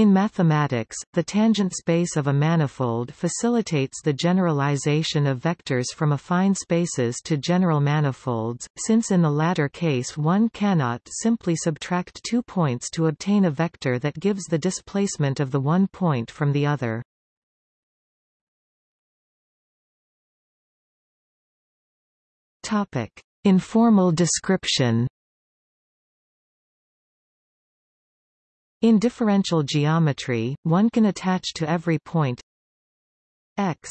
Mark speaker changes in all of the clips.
Speaker 1: In mathematics, the tangent space of a manifold facilitates the generalization of vectors from affine spaces to general manifolds, since in the latter case one cannot simply subtract two points to obtain a vector that gives the displacement of the one point from the other. Informal description In differential geometry, one can attach to every point x.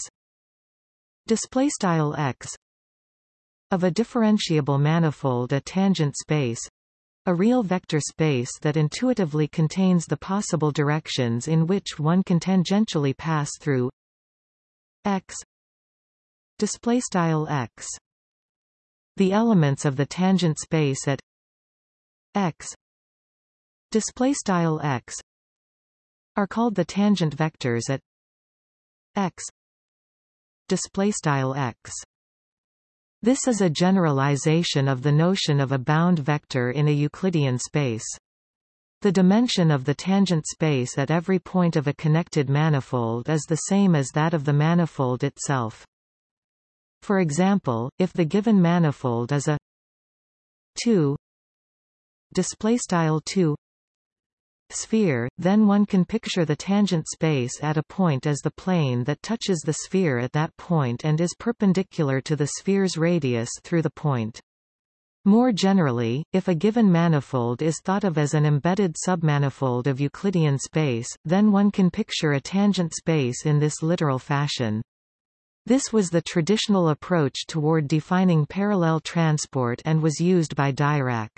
Speaker 1: Display style x. Of a differentiable manifold a tangent space. A real vector space that intuitively contains the possible directions in which one can tangentially pass through x. Display style x. The elements of the tangent space at x display style x are called the tangent vectors at x display style x this is a generalization of the notion of a bound vector in a Euclidean space. The dimension of the tangent space at every point of a connected manifold is the same as that of the manifold itself. For example, if the given manifold is a 2 display style 2 sphere, then one can picture the tangent space at a point as the plane that touches the sphere at that point and is perpendicular to the sphere's radius through the point. More generally, if a given manifold is thought of as an embedded submanifold of Euclidean space, then one can picture a tangent space in this literal fashion. This was the traditional approach toward defining parallel transport and was used by Dirac.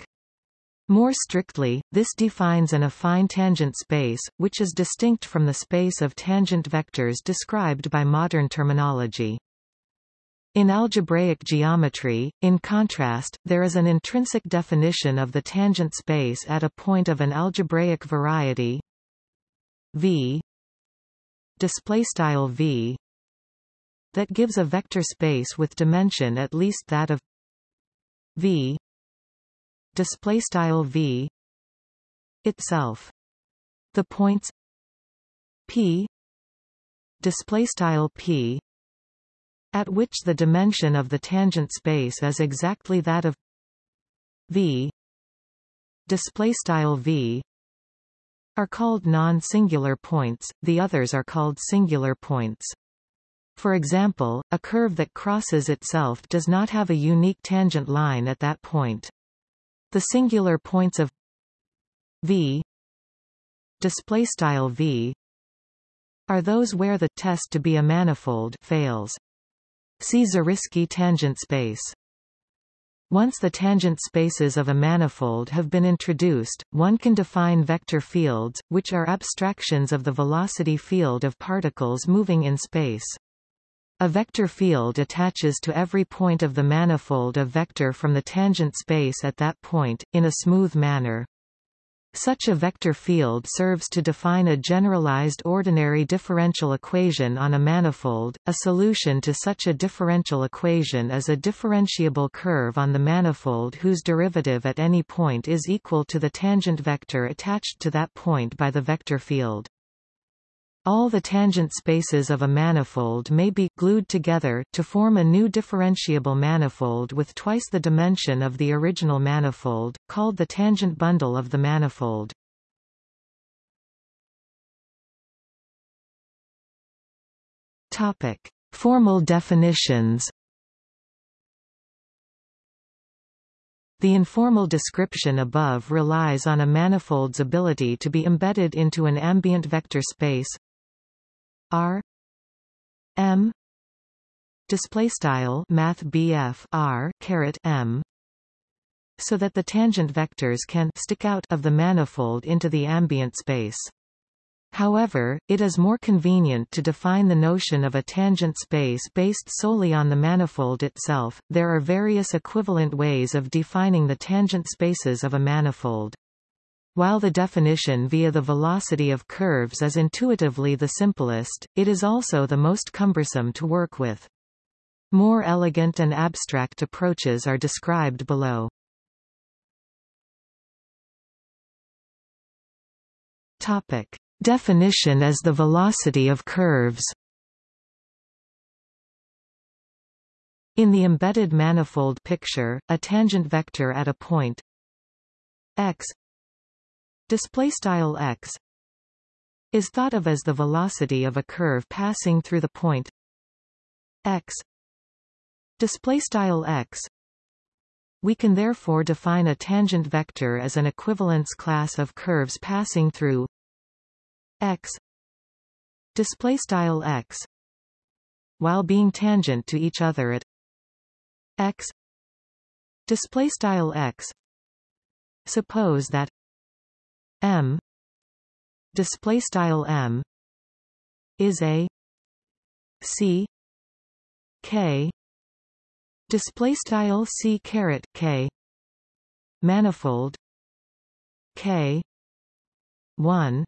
Speaker 1: More strictly, this defines an affine tangent space, which is distinct from the space of tangent vectors described by modern terminology. In algebraic geometry, in contrast, there is an intrinsic definition of the tangent space at a point of an algebraic variety V V that gives a vector space with dimension at least that of V display style v itself. The points p display style p at which the dimension of the tangent space is exactly that of v. Display style v are called non-singular points the others are called singular points. For example, a curve that crosses itself does not have a unique tangent line at that point. The singular points of v display style v are those where the test to be a manifold fails. See Zariski tangent space. Once the tangent spaces of a manifold have been introduced, one can define vector fields, which are abstractions of the velocity field of particles moving in space. A vector field attaches to every point of the manifold a vector from the tangent space at that point, in a smooth manner. Such a vector field serves to define a generalized ordinary differential equation on a manifold. A solution to such a differential equation is a differentiable curve on the manifold whose derivative at any point is equal to the tangent vector attached to that point by the vector field. All the tangent spaces of a manifold may be glued together to form a new differentiable manifold with twice the dimension of the original manifold, called the tangent bundle of the manifold. Topic: Formal definitions. The informal description above relies on a manifold's ability to be embedded into an ambient vector space R M display style math BF R caret M so that the tangent vectors can stick out of the manifold into the ambient space. However, it is more convenient to define the notion of a tangent space based solely on the manifold itself. There are various equivalent ways of defining the tangent spaces of a manifold. While the definition via the velocity of curves is intuitively the simplest, it is also the most cumbersome to work with. More elegant and abstract approaches are described below. Topic. Definition as the velocity of curves In the embedded manifold picture, a tangent vector at a point x display style x is thought of as the velocity of a curve passing through the point x. Display style x we can therefore define a tangent vector as an equivalence class of curves passing through x. Display style x while being tangent to each other at x. Display style x suppose that m. Display style m. Is a. C. K. Display style c caret k. Manifold. K. 1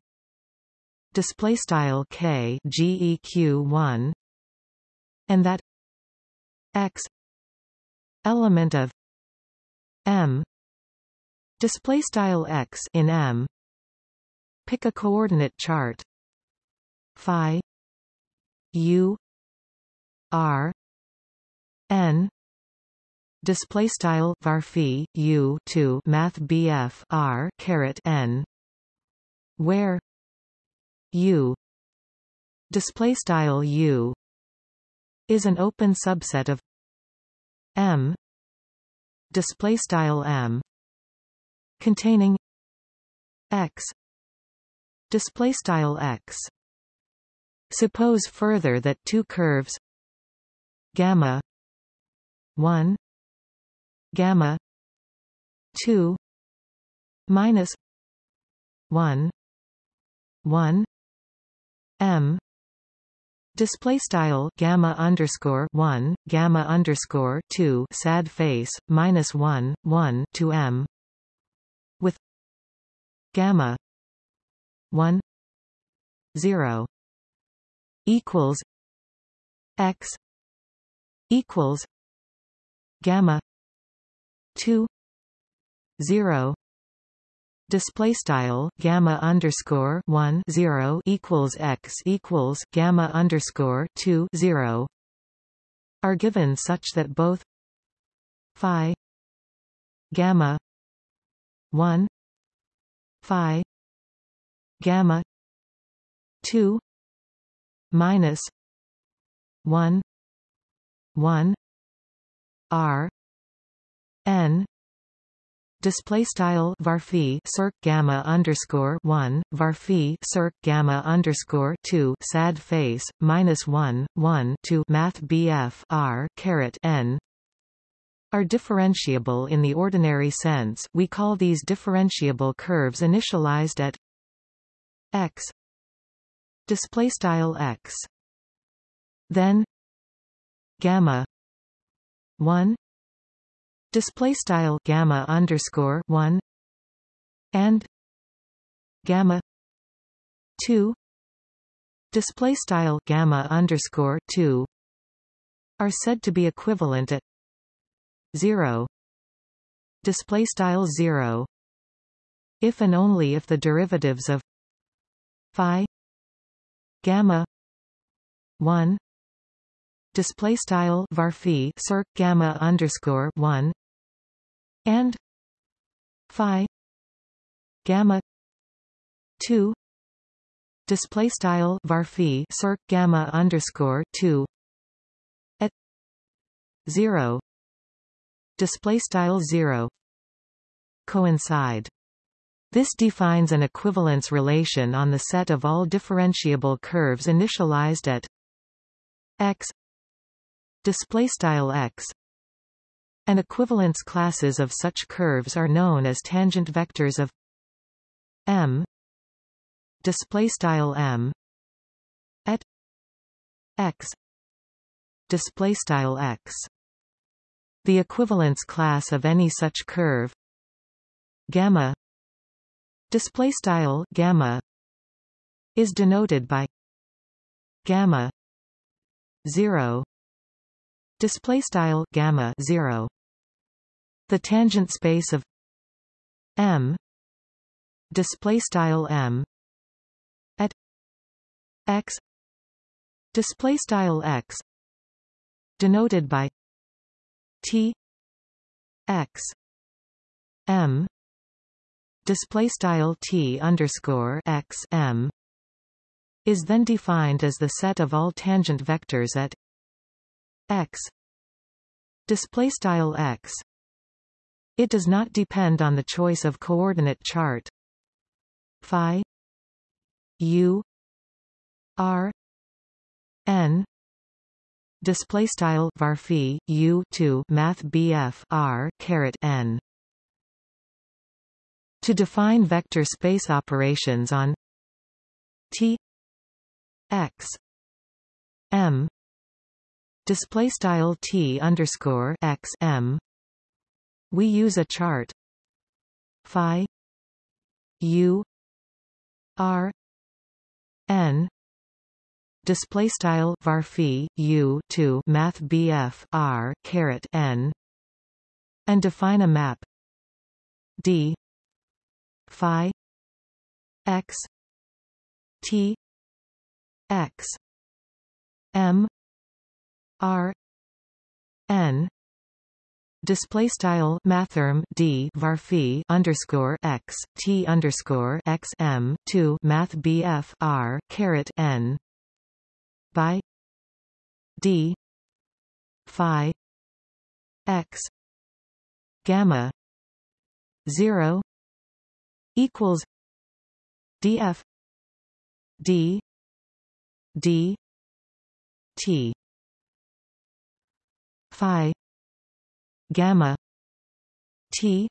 Speaker 1: display style k. Geq 1 and that x element of m. Display style x in m pick a coordinate chart. Phi. U. R. N. Display style varphi u 2 math bf r caret n. Where? U. Display style u. Is an open subset of m. Display style m. Containing x display style x. Suppose further that two curves gamma 1 gamma 2 minus 1 1 m. Display style gamma underscore 1 gamma underscore 2 sad face minus 1 1 to m. With gamma 1 0 equals x equals gamma 2 0 display style gamma underscore 1 0 equals x equals gamma underscore 2 0 are given such that both phi gamma 1 phi gamma 2 minus 1 1 r n display style varphi circ gamma underscore 1 varphi circ gamma underscore 2 sad face minus 1 1 to math bf r caret n are differentiable in the ordinary sense. We call these differentiable curves initialized at x. Display style x. Then gamma 1 display style gamma underscore 1 and gamma 2 display style gamma underscore 2 are said to be equivalent at 0 display style 0 if and only if the derivatives of phi gamma 1 display style varphi circ gamma underscore 1 and phi gamma 2 display style varphi circ gamma underscore 2 at 0 display style 0 coincide this defines an equivalence relation on the set of all differentiable curves initialized at x display style x. And equivalence classes of such curves are known as tangent vectors of m display style m at x display style x. The equivalence class of any such curve gamma display style gamma is denoted by gamma 0 display style gamma 0 the tangent space of m display style m at x display style x denoted by t x m display style t underscore x m is then defined as the set of all tangent vectors at x. Display style x. It does not depend on the choice of coordinate chart. Phi u r n. Display style varphi u 2 math bf r caret n to define vector space operations on t x m display style t underscore x m. We use a chart phi u r n display style varphi u 2 math bf r caret n and define a map d phi x t x m r n display style mathrm d varphi underscore x t underscore x m 2 math bf r caret n by d phi x gamma 0 equals df d d t phi gamma t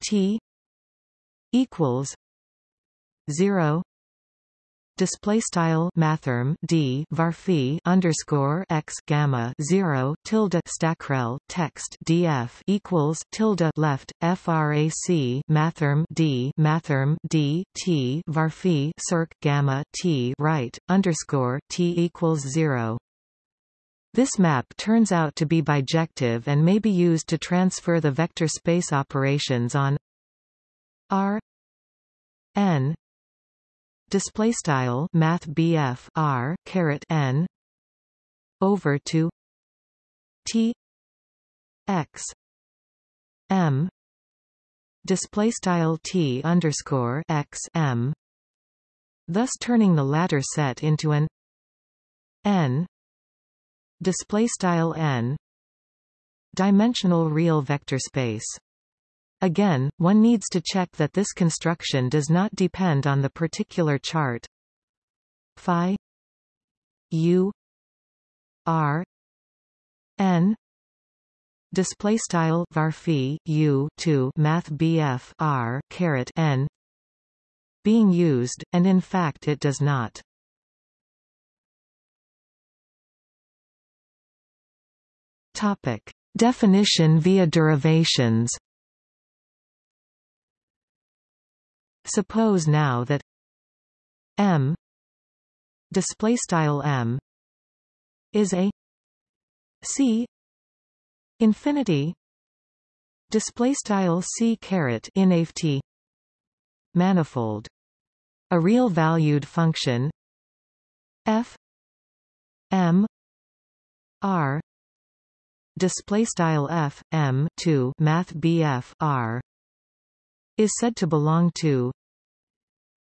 Speaker 1: t equals 0 display style mathrm d varphi underscore x gamma 0 tilde stackrel text df equals tilde left frac mathrm d mathrm d t varphi circ gamma t right underscore t equals 0 this map turns out to be bijective and may be used to transfer the vector space operations on R n display style math BF R caret n over to T X M display style T underscore X M thus turning the latter set into an n display style n dimensional real vector space Again, one needs to check that this construction does not depend on the particular chart. Phi u r n display style varphi u 2 math bf r caret n being used and in fact it does not. Topic. Definition via derivations Suppose now that M display style M is a C infinity display style C caret inft manifold. A real valued function f m r display style f m 2 math bf r is said to belong to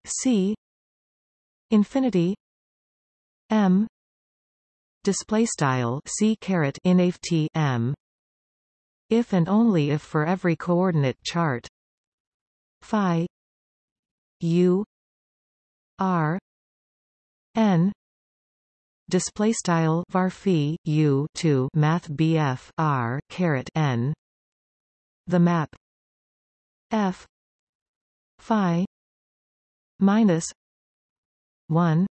Speaker 1: C infinity M display style C caret inft M. If and only if for every coordinate chart. Phi u r n. Display style varphi u 2 math bf r caret n. The map f phi minus 1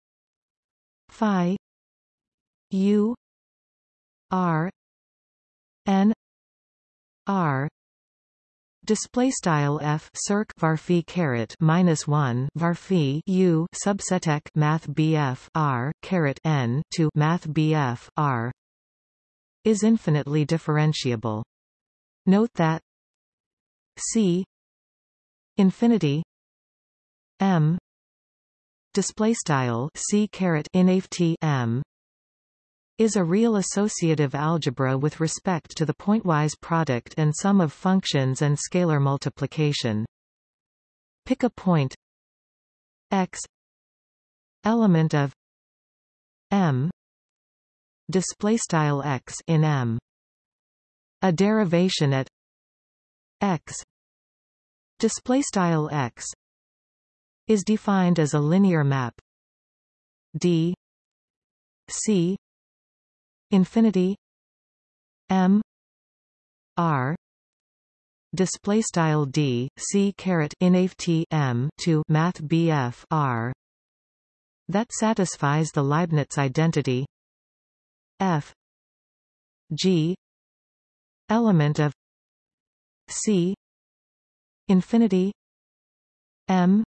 Speaker 1: phi u r n r Display style f circ varphi caret minus one varphi u subsetek math bf r caret n to math bf r is infinitely differentiable. Note that c infinity m. Display style c caret inft m. is a real associative algebra with respect to the pointwise product and sum of functions and scalar multiplication. Pick a point. X. Element of m. Display style x in m. A derivation at x. Display style x is defined as a linear map. D c infinity m r display style d c caret inft m to math bf r. That satisfies the Leibniz identity. F g element of c infinity m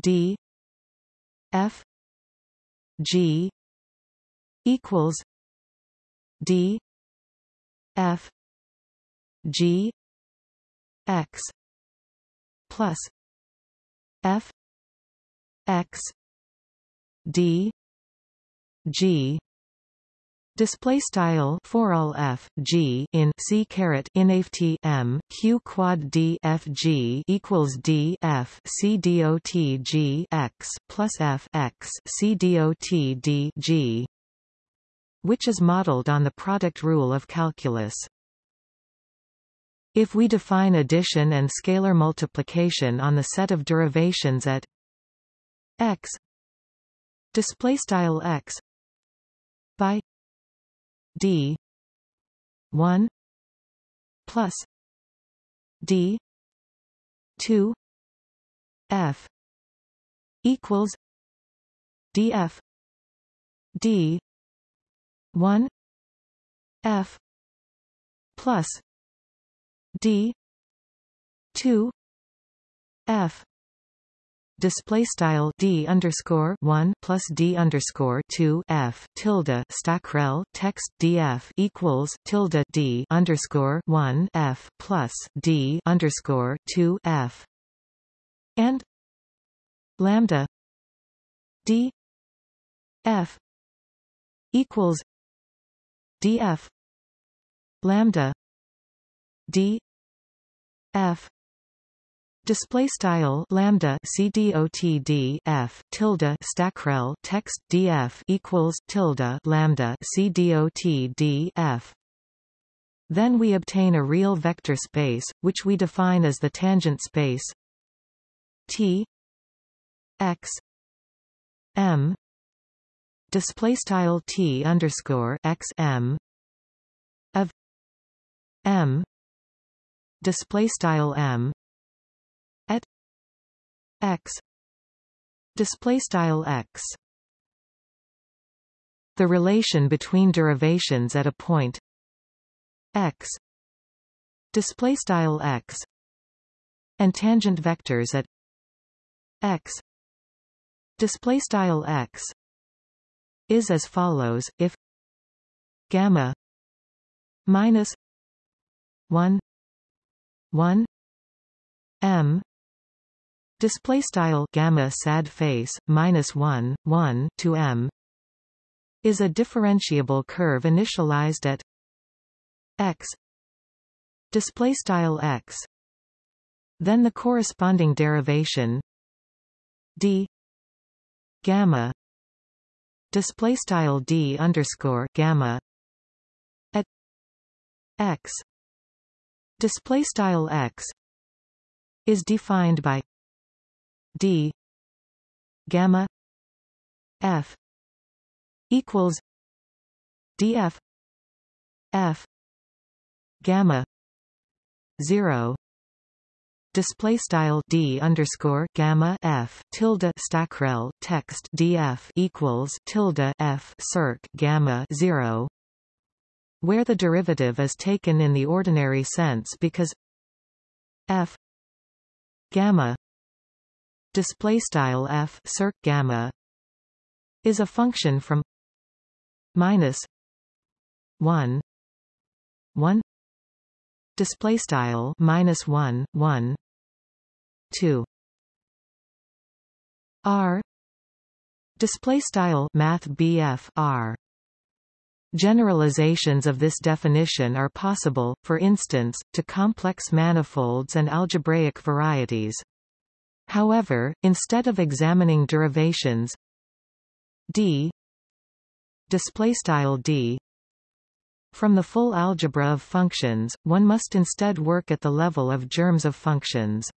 Speaker 1: d f g equals d f g x plus f x d g Display style for all f g in c caret inft m q quad d f g equals d f c dot g x plus f x c dot d g, which is modeled on the product rule of calculus. If we define addition and scalar multiplication on the set of derivations at x display style x by d. 1 plus d. 2 f equals df d 1 f plus d 2 f display style d underscore one plus d underscore two f tilde stackrel text df equals tilde d underscore one f plus d underscore two f. And lambda d f equals df lambda d f Display style lambda cdotd f tilde stackrel text df equals tilde lambda cdotd f. Then we obtain a real vector space, which we define as the tangent space T x m display style T underscore x m of m display style m x. Display style x. The relation between derivations at a point. X. Display style x. And tangent vectors at x. Display style x. Is as follows if gamma minus 1 1 m display style gamma sad face minus 1 1 to m is a differentiable curve initialized at x. Display style x. Then the corresponding derivation d gamma. Display style d underscore gamma at x. Display style x is defined by d. Gamma. F. Equals df f. Gamma. 0 display style d underscore gamma f. Tilde stackrel text df equals tilde f circ gamma 0 where the derivative is taken in the ordinary sense because f gamma display style f circ gamma is a function from minus 1 1 display style minus 1 1 2 r display style math BF R Generalizations of this definition are possible, for instance, to complex manifolds and algebraic varieties. However, instead of examining derivations d displaystyle d from the full algebra of functions, one must instead work at the level of germs of functions.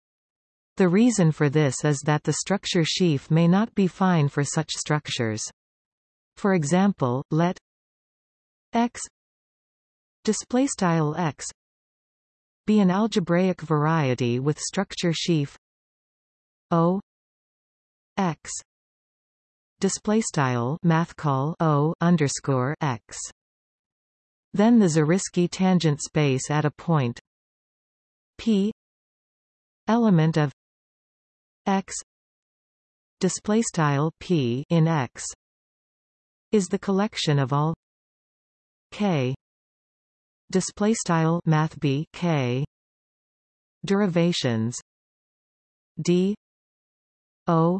Speaker 1: The reason for this is that the structure sheaf may not be fine for such structures. For example, let x display style x be an algebraic variety with structure sheaf o x. Display style math call o underscore x. Then the Zariski tangent space at a point. P. Element of x. Display style p in x. Is the collection of all k. Display style math b k. Derivations. D o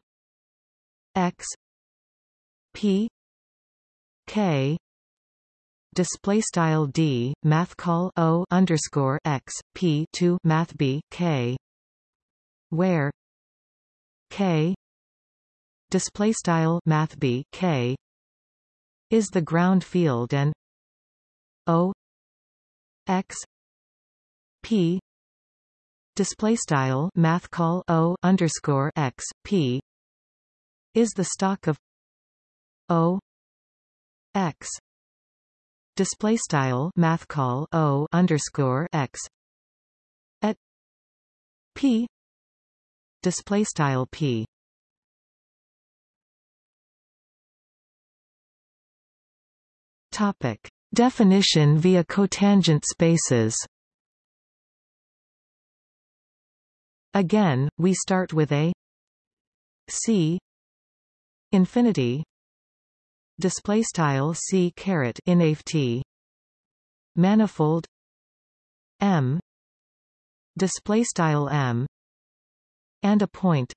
Speaker 1: x p k. Display style d math call o underscore x p to math b k. Where k. Display style math b k. Is the ground field and O X P display style math call O underscore X P is the stalk of O X. Display style math call O underscore X at P. Display style P. Topic. Definition via cotangent spaces Again, we start with a C infinity display style C caret inft manifold M display style M and a point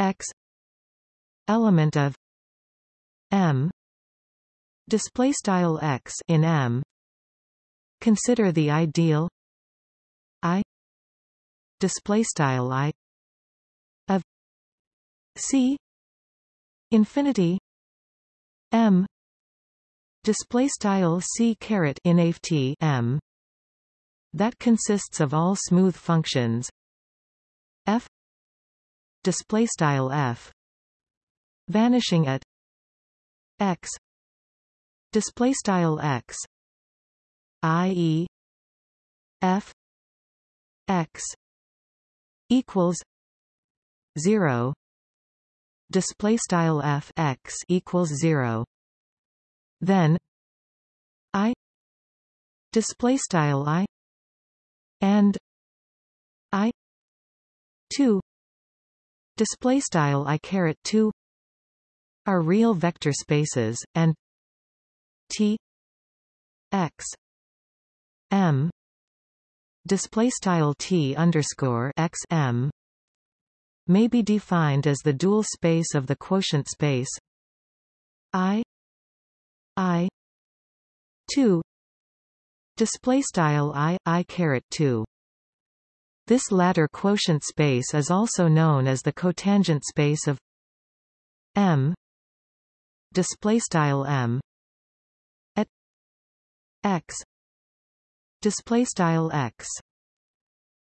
Speaker 1: X element of M display style x in M. Consider the ideal I display style I of C infinity M display style C caret in M that consists of all smooth functions F display style F vanishing at X display style x i.e. f x equals 0 display style f x equals 0 then i display style i and i 2 display style i caret 2 are real vector spaces and T X M display style T underscore X M may be defined as the dual space of the quotient space I I 2 display style I I caret 2 this latter quotient space is also known as the cotangent space of M display style M x display style x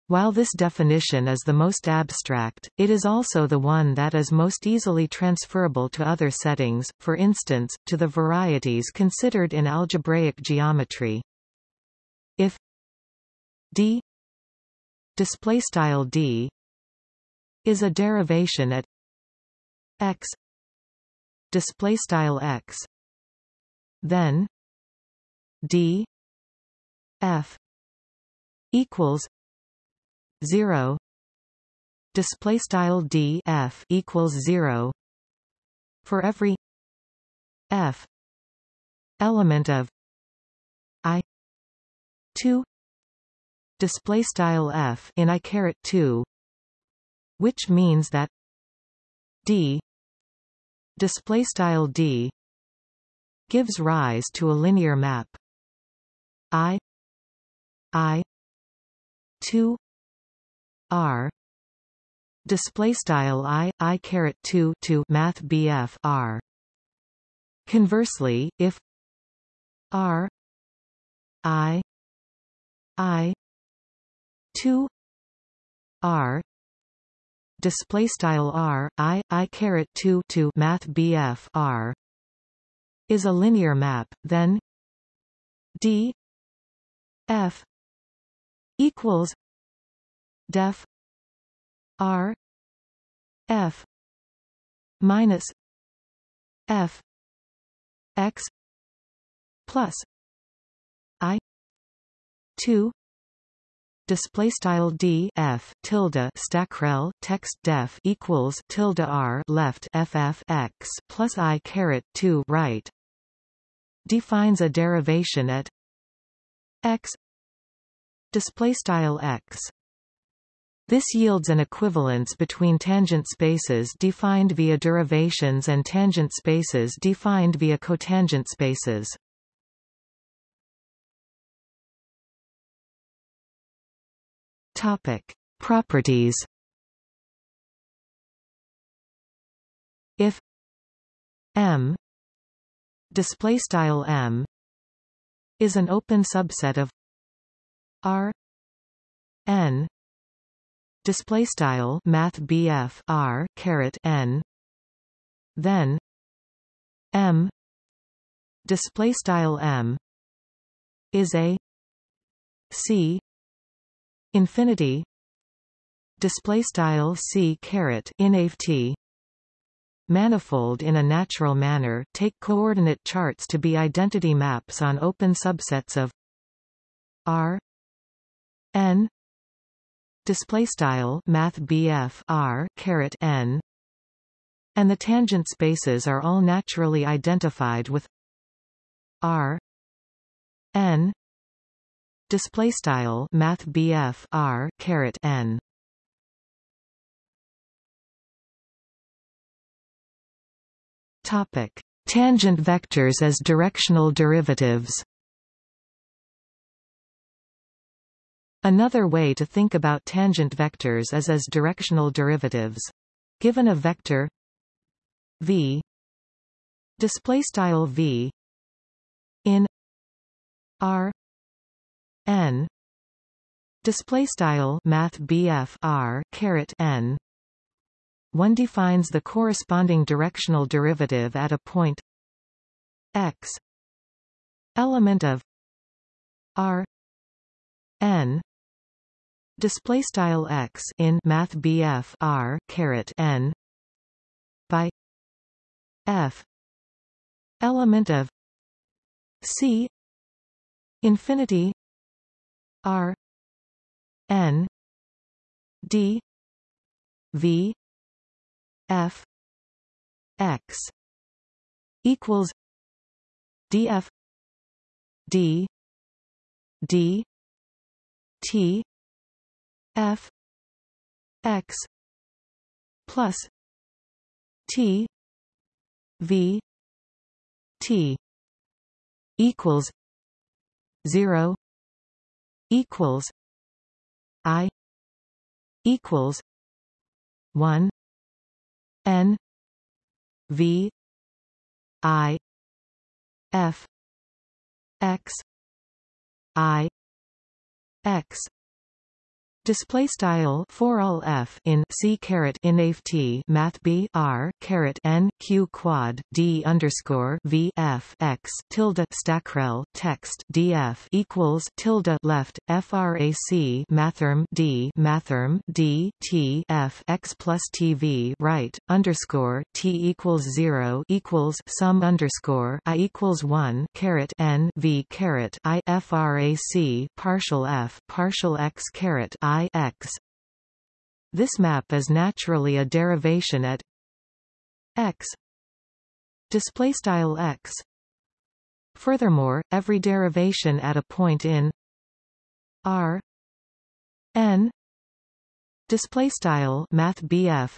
Speaker 1: while this definition is the most abstract, it is also the one that is most easily transferable to other settings, for instance, to the varieties considered in algebraic geometry. If d display style d is a derivation at x display style x then d f equals 0 display style d f equals 0 for every f element of i 2 display style f in i caret 2 which means that d display style d gives rise to a linear map. I i 2 r display style i i caret 2 to math bf r. Conversely if r i i 2 r display style r i i caret 2 to math bf r is a linear map then d f equals def r f minus f x plus i 2 display style d f tilde stackrel text def equals tilde r left ff x plus i caret 2 right defines a derivation at x display style x this yields an equivalence between tangent spaces defined via derivations and tangent spaces defined via cotangent spaces Topic: Properties. If M display style M is an open subset of R N display style math BF R caret N then M display style M is a C infinity display style c caret inft manifold in a natural manner take coordinate charts to be identity maps on open subsets of r n. Display style math r caret n. And the tangent spaces are all naturally identified with r. N. Display style math R caret n. Topic. Tangent vectors as directional derivatives Another way to think about tangent vectors is as directional derivatives. Given a vector v display style v in r n display style math BF R caret n one defines the corresponding directional derivative at a point x element of r n display style x in math BF R caret n by f element of c infinity R N D V F X equals DF D D T F X plus T V T equals zero equals I equals one N V I F X I X Display style for all f in c caret inft math b r caret n q quad d underscore v f x tilde stackrel text df equals tilde left frac mathrm d mathrm d t f x plus tv right underscore t equals zero equals sum underscore i equals one caret n v caret i frac partial f partial x caret i I x. This map is naturally a derivation at x display style x. Furthermore, every derivation at a point in r n display style math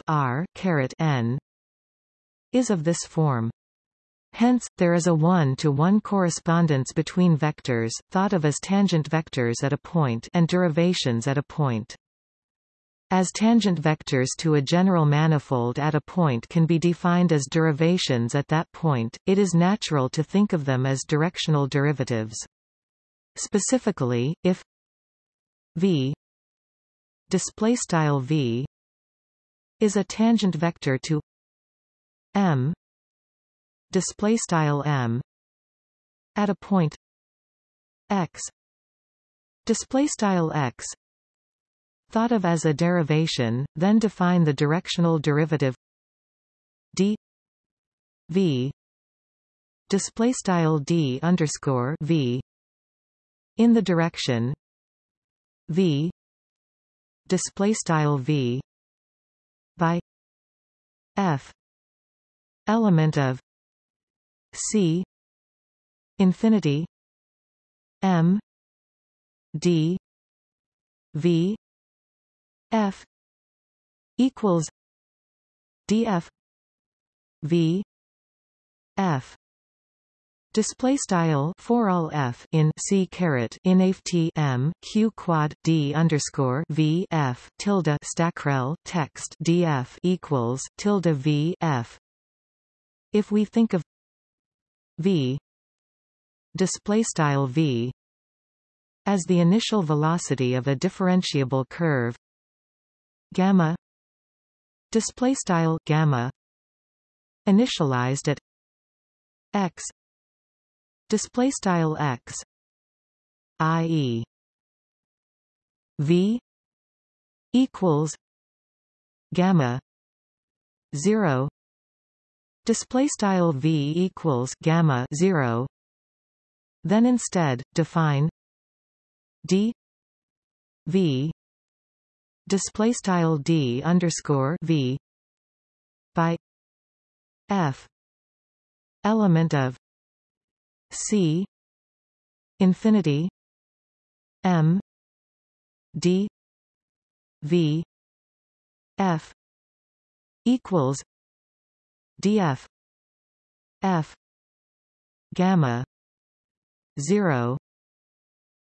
Speaker 1: r caret n is of this form. Hence, there is a one-to-one -one correspondence between vectors, thought of as tangent vectors at a point and derivations at a point. As tangent vectors to a general manifold at a point can be defined as derivations at that point, it is natural to think of them as directional derivatives. Specifically, if v display style v is a tangent vector to m display style m at a point x. Display style x. Thought of as a derivation, then define the directional derivative d v. Display style d underscore v in the direction v. Display style v by f element of c infinity m d v F equals df v f Display style for all f in c caret in t m q quad d underscore v f tilde stackrel text df equals tilde v f. If we think of v. Display style v. As the initial velocity of a differentiable curve, gamma. Display style gamma. Initialized at x. Display style x. I.e. v. Equals gamma 0 display style v equals gamma 0 then instead define d v display style d underscore v by f element of c infinity m d v f equals df. F. Gamma. 0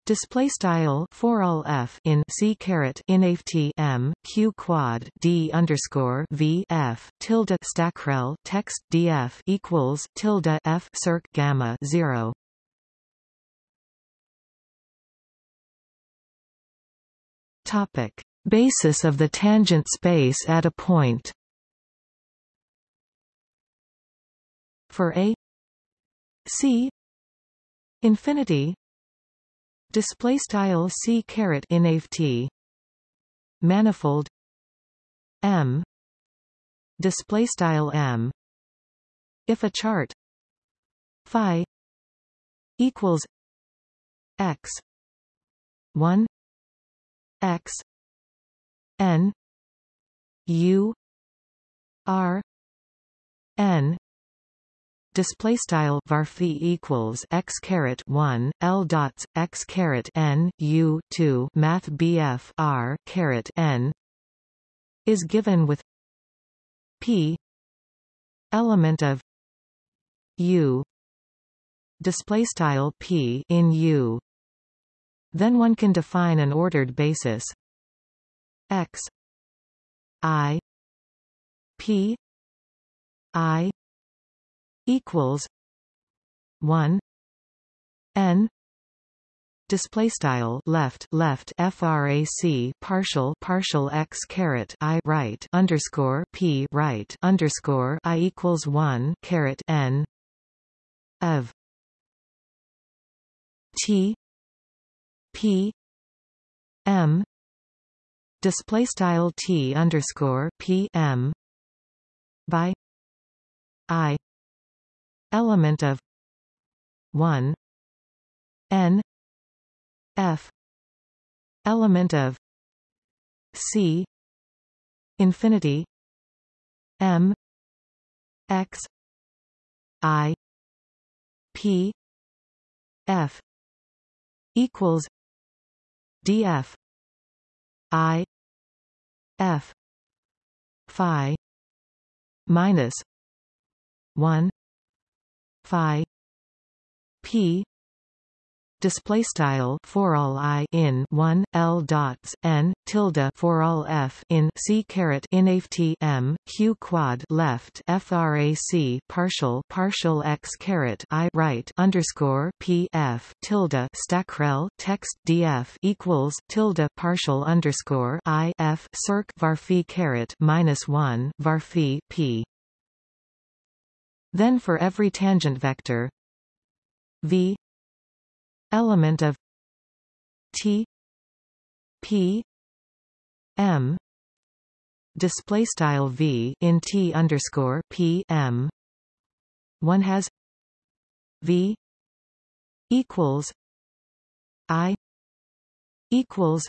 Speaker 1: display style for all f in c caret in m q quad d underscore v f tilde stackrel text df equals tilde f circ gamma 0 topic. Basis of the tangent space at a point for a c infinity display style c caret t manifold m display style m. If a chart phi equals x 1 x n u r n display style varphi equals x caret 1 l dots x caret n u 2 math bf r caret n is given with p element of u display style p in u. Then one can define an ordered basis. X i p i equals one N display style left left frac partial partial x caret i right underscore p right underscore i equals one caret n of t p m display style t underscore p m by i element of 1 n f element of c infinity m x i p f equals df i f phi minus 1 phi. P. Display style for all i in 1 l dots n tilde for all f in c caret in m q quad left frac partial partial x caret i right underscore p f tilde stackrel text df equals tilde partial underscore i f circ var phi caret minus 1 var phi p then for every tangent vector v element of T P M display style V in T underscore P M. One has V equals I equals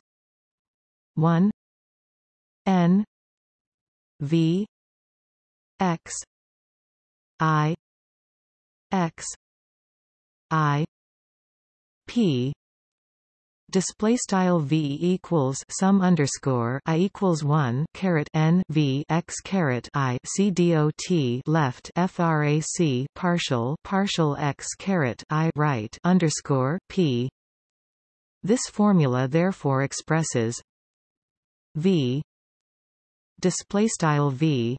Speaker 1: one N V X I X I p display style v equals sum underscore i equals 1 caret n v x caret i c dot left frac partial partial x caret i right underscore p. This formula therefore expresses v display style v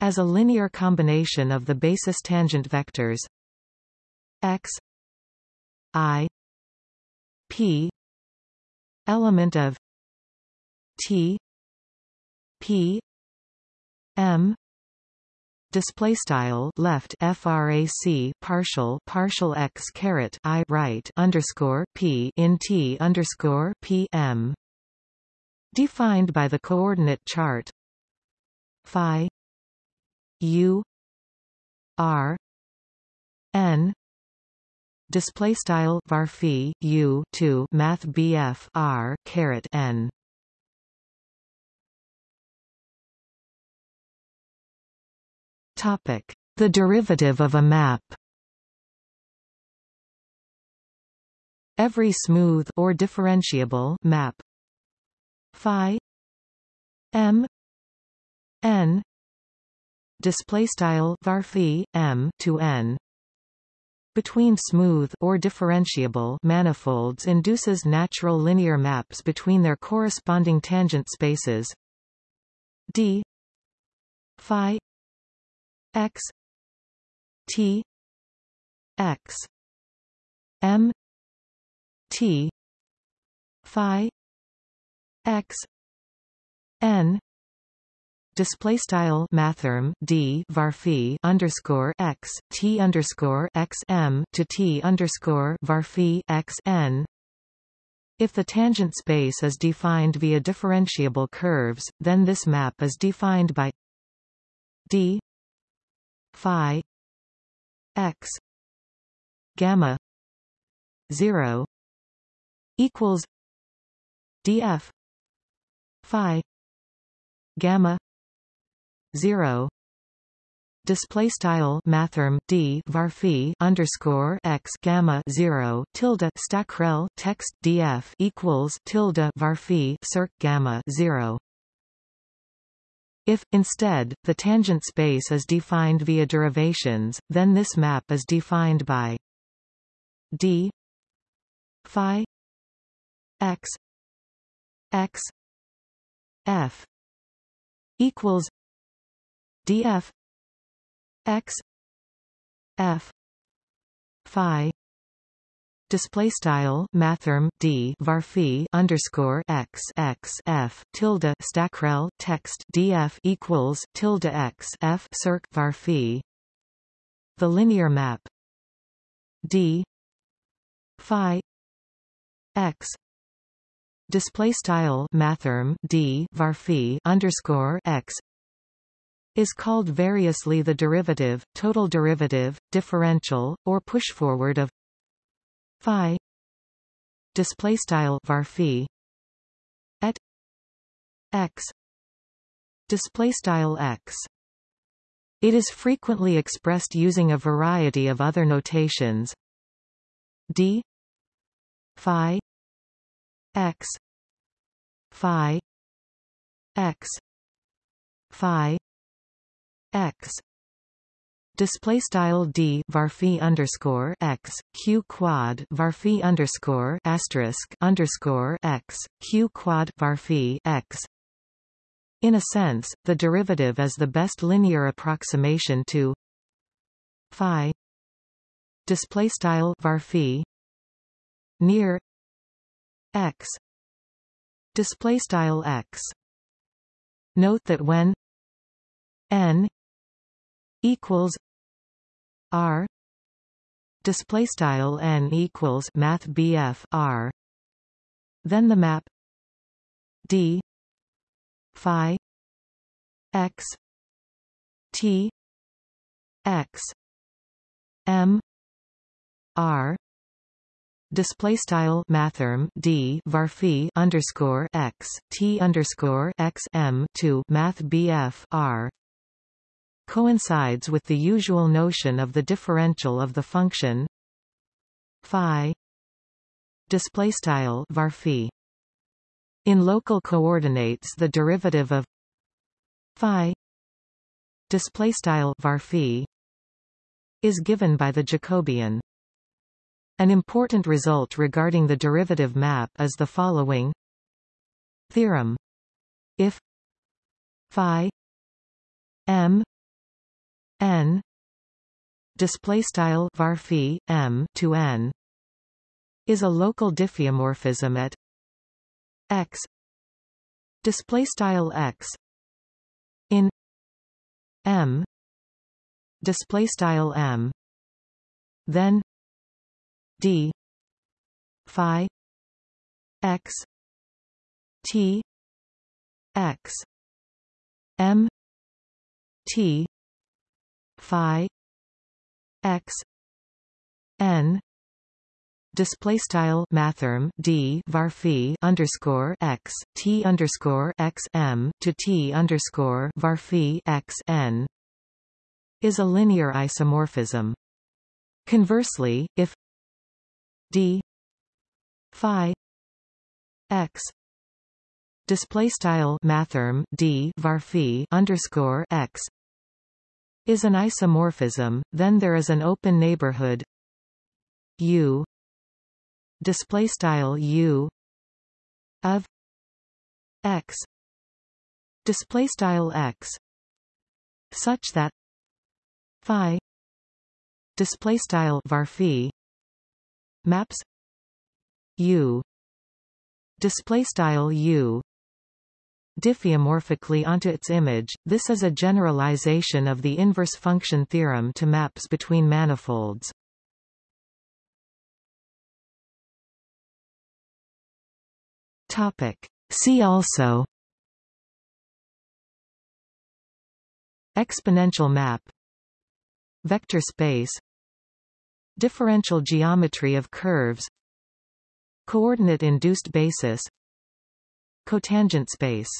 Speaker 1: as a linear combination of the basis tangent vectors x I P element of T P M display style left frac partial partial x caret i right underscore p in t underscore p m. Defined by the coordinate chart phi u r n display style var u 2 math bf r caret n. Topic. The derivative of a map. Every smooth or differentiable map. Phi m n display style var m to n. Between smooth or differentiable manifolds induces natural linear maps between their corresponding tangent spaces. D phi x t x m t phi x n display style mathrm d varphi underscore x t underscore x m to t underscore varphi x n. If the tangent space is defined via differentiable curves, then this map is defined by d phi x gamma 0 equals df phi gamma 0 display style mathrm d varphi underscore x gamma 0 tilde stackrel text df equals tilde varphi circ gamma 0 if, instead, the tangent space is defined via derivations, then this map is defined by d phi x x f equals df x f phi display style mathrm d varphi underscore x x f tilde stackrel text df equals tilde x f circ varphi the linear map d phi x display style mathrm d varphi underscore x is called variously the derivative, total derivative, differential, or pushforward of phi display style var at x display style x. It is frequently expressed using a variety of other notations. D phi x phi x phi x. Display style d varphi underscore x q quad varphi underscore asterisk underscore x q quad varphi x. In a sense, the derivative is the best linear approximation to phi display style varphi near x. Display style x. Note that when n equals r display style n equals math bf r. Then the map d phi x t x m r display style mathrm d varphi underscore x t underscore x m to math bf r coincides with the usual notion of the differential of the function phi display style varphi in local coordinates the derivative of phi display style varphi is given by the Jacobian. An important result regarding the derivative map is the following theorem. If phi m n. Display style varphi m to n. Is a local diffeomorphism at x. Display style x. In m. Display style m. Then d phi x t x m t phi x n display style mathrm d varphi underscore x t underscore x m to t underscore varphi x n is a linear isomorphism. Conversely, if d phi x display style mathrm d varphi underscore x is an isomorphism, then there is an open neighborhood. U. Display style u. Of x. Display style x. Such that phi display style varphi maps u. Display style u diffeomorphically onto its image. This is a generalization of the inverse function theorem to maps between manifolds. Topic. See also Exponential map Vector space Differential geometry of curves Coordinate-induced basis Cotangent space